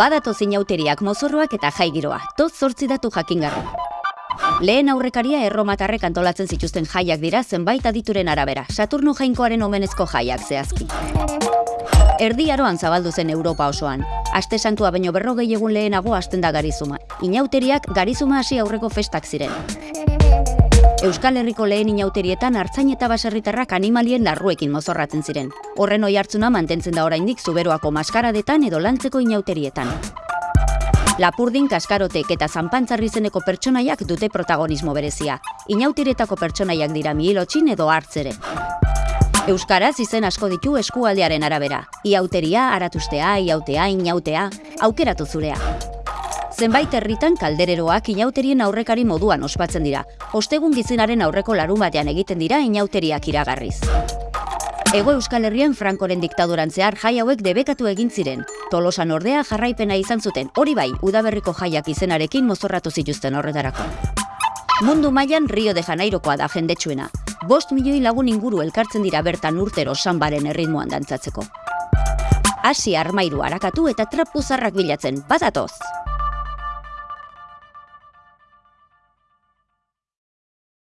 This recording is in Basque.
Badato zinauteriak mozorroak eta jaigiroa, toz zortzi datu jakingarri. Lehen aurrekaria erromatarrek antolatzen zituzten jaiak dira zenbait adituren arabera, Saturno jainkoaren omenezko jaiak zehazki. Erdi aroan zabaldu zen Europa osoan. Aste santua baino berrogei egun lehenago hasten da garizuma. Inauteriak garizuma hasi aurreko festak ziren. Euskal Herriko lehen inauterietan hartzain eta baserritarrak animalien larruekin mozorratzen ziren. Horren oi hartzuna mantentzen da oraindik zuberoako maskaradetan edo lantzeko inauterietan. Lapurdin, kaskarotek eta zanpantzarri zeneko pertsonaiak dute protagonismo berezia. Inauterietako pertsonaiak dira mihilotxin edo hartzere. Euskaraz izen asko ditu eskualdearen arabera. Iauteria, aratustea, iautea, inautea, aukeratu zurea. Zenbait herritan kaldereroak inauterien aurrekari moduan ospatzen dira. Ostegun gizinaren aurreko larun batean egiten dira inauteriak iragarriz. Ego Euskal Herrian Frankoren diktaduran zehar jai hauek debekatu egin ziren. Tolosan ordea jarraipena izan zuten, hori bai, udaberriko jaiak izenarekin mozorratu zituzten horretarako. Mundu mailan Rio de Janeirokoa da jendetsuena. Bost milioi lagun inguru elkartzen dira bertan urtero sanbaren erritmoan dantzatzeko. Hasi armairu harakatu eta trapuzarrak bilatzen, badatoz!